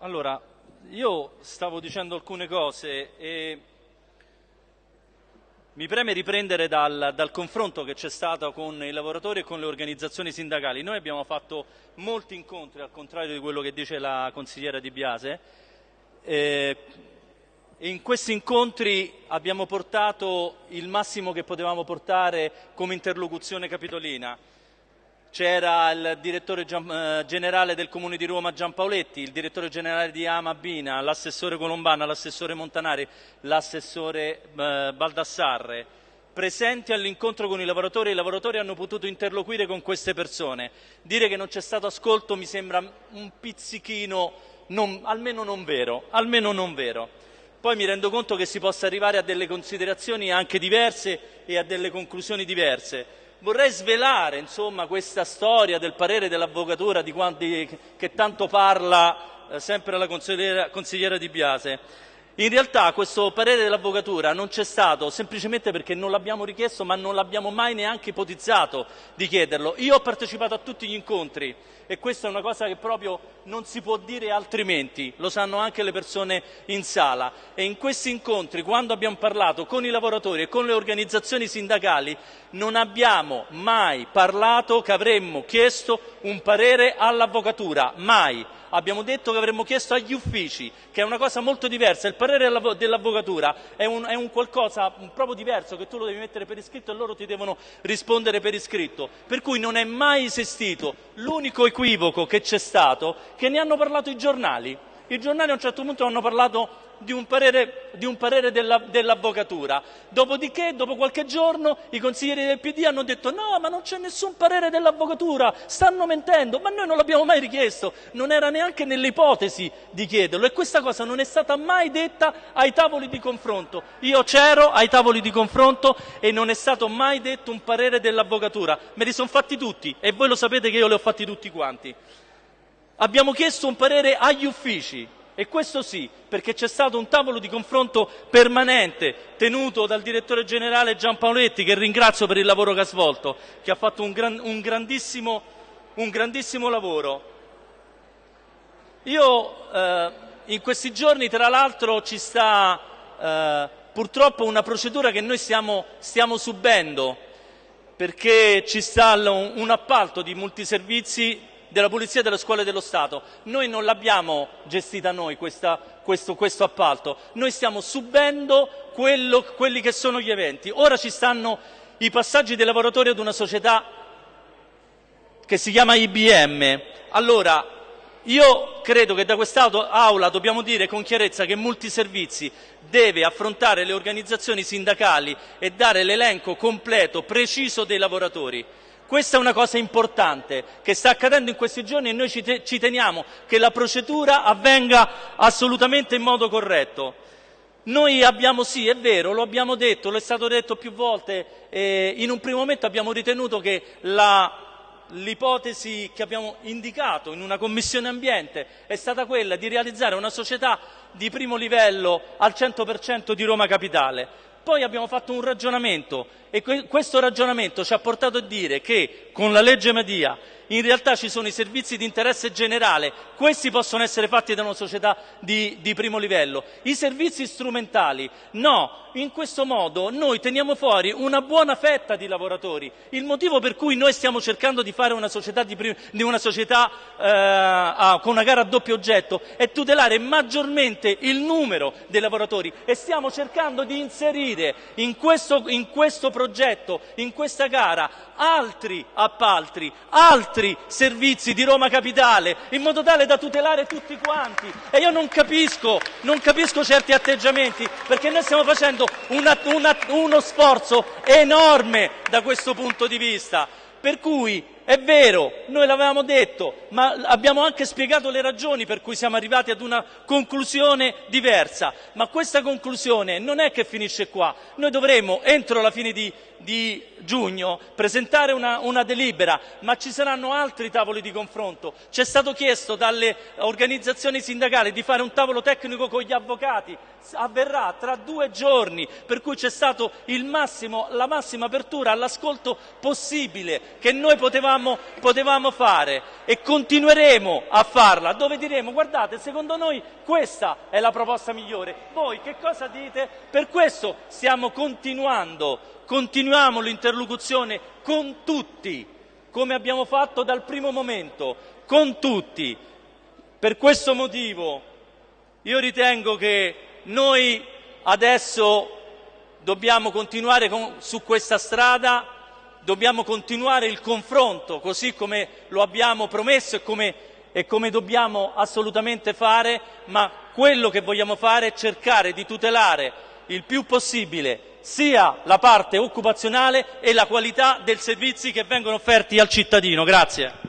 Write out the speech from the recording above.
Allora, io stavo dicendo alcune cose e mi preme riprendere dal, dal confronto che c'è stato con i lavoratori e con le organizzazioni sindacali. Noi abbiamo fatto molti incontri, al contrario di quello che dice la consigliera Di Biase, e in questi incontri abbiamo portato il massimo che potevamo portare come interlocuzione capitolina c'era il direttore eh, generale del Comune di Roma Giampaoletti, il direttore generale di Amabina, l'assessore Colombana, l'assessore Montanari, l'assessore eh, Baldassarre, presenti all'incontro con i lavoratori, i lavoratori hanno potuto interloquire con queste persone. Dire che non c'è stato ascolto mi sembra un pizzichino, non, almeno non vero, almeno non vero. Poi mi rendo conto che si possa arrivare a delle considerazioni anche diverse e a delle conclusioni diverse vorrei svelare insomma, questa storia del parere dell'avvocatura di quanti, che tanto parla eh, sempre la consigliera, consigliera Di Biase. In realtà questo parere dell'avvocatura non c'è stato semplicemente perché non l'abbiamo richiesto ma non l'abbiamo mai neanche ipotizzato di chiederlo. Io ho partecipato a tutti gli incontri e questa è una cosa che proprio non si può dire altrimenti, lo sanno anche le persone in sala e in questi incontri quando abbiamo parlato con i lavoratori e con le organizzazioni sindacali non abbiamo mai parlato che avremmo chiesto un parere all'avvocatura, mai abbiamo detto che avremmo chiesto agli uffici, che è una cosa molto diversa. Parere dell'avvocatura è un, è un qualcosa proprio diverso che tu lo devi mettere per iscritto e loro ti devono rispondere per iscritto. Per cui non è mai esistito l'unico equivoco che c'è stato che ne hanno parlato i giornali. I giornali a un certo punto hanno parlato di un parere, di un parere della, dell'avvocatura. Dopodiché, dopo qualche giorno, i consiglieri del PD hanno detto no, ma non c'è nessun parere dell'avvocatura, stanno mentendo, ma noi non l'abbiamo mai richiesto, non era neanche nell'ipotesi di chiederlo e questa cosa non è stata mai detta ai tavoli di confronto. Io c'ero ai tavoli di confronto e non è stato mai detto un parere dell'avvocatura, me li sono fatti tutti e voi lo sapete che io li ho fatti tutti quanti. Abbiamo chiesto un parere agli uffici, e questo sì, perché c'è stato un tavolo di confronto permanente tenuto dal direttore generale Giampaoletti, che ringrazio per il lavoro che ha svolto, che ha fatto un, gran, un, grandissimo, un grandissimo, lavoro. Io eh, in questi giorni, tra l'altro, ci sta eh, purtroppo una procedura che noi stiamo, stiamo subendo, perché ci sta un, un appalto di multiservizi della Polizia e delle Scuole dello Stato. Noi non l'abbiamo gestita noi questa, questo, questo, appalto, noi stiamo subendo quello, quelli che sono gli eventi. Ora ci stanno i passaggi dei lavoratori ad una società che si chiama IBM. Allora, io credo che da quest'Aula dobbiamo dire con chiarezza che Multiservizi deve affrontare le organizzazioni sindacali e dare l'elenco completo, preciso dei lavoratori. Questa è una cosa importante che sta accadendo in questi giorni e noi ci, te ci teniamo che la procedura avvenga assolutamente in modo corretto. Noi abbiamo sì, è vero, lo abbiamo detto, lo è stato detto più volte, eh, in un primo momento abbiamo ritenuto che l'ipotesi che abbiamo indicato in una commissione ambiente è stata quella di realizzare una società di primo livello al 100% di Roma Capitale. Poi abbiamo fatto un ragionamento e questo ragionamento ci ha portato a dire che con la legge Madia in realtà ci sono i servizi di interesse generale, questi possono essere fatti da una società di, di primo livello. I servizi strumentali, no, in questo modo noi teniamo fuori una buona fetta di lavoratori. Il motivo per cui noi stiamo cercando di fare una società, di di una società eh, a, con una gara a doppio oggetto è tutelare maggiormente il numero dei lavoratori e stiamo cercando di inserire in questo, in questo progetto, in questa gara, altri appalti, altri altri servizi di Roma Capitale, in modo tale da tutelare tutti quanti. E io non capisco, non capisco certi atteggiamenti, perché noi stiamo facendo una, una, uno sforzo enorme da questo punto di vista. Per cui è vero, noi l'avevamo detto, ma abbiamo anche spiegato le ragioni per cui siamo arrivati ad una conclusione diversa. Ma questa conclusione non è che finisce qua. Noi dovremo, entro la fine di, di giugno, presentare una, una, delibera, ma ci saranno altri tavoli di confronto. Ci è stato chiesto dalle organizzazioni sindacali di fare un tavolo tecnico con gli avvocati. Avverrà tra due giorni, per cui c'è stata la massima apertura all'ascolto possibile che noi potevamo potevamo, potevamo fare e continueremo a farla, dove diremo guardate, secondo noi questa è la proposta migliore. Voi che cosa dite? Per questo stiamo continuando, continuiamo l'interlocuzione con tutti, come abbiamo fatto dal primo momento, con tutti. Per questo motivo io ritengo che noi adesso dobbiamo continuare con, su questa strada, dobbiamo continuare il confronto così come lo abbiamo promesso e come, e come dobbiamo assolutamente fare, ma quello che vogliamo fare è cercare di tutelare il più possibile sia la parte occupazionale e la qualità dei servizi che vengono offerti al cittadino. Grazie.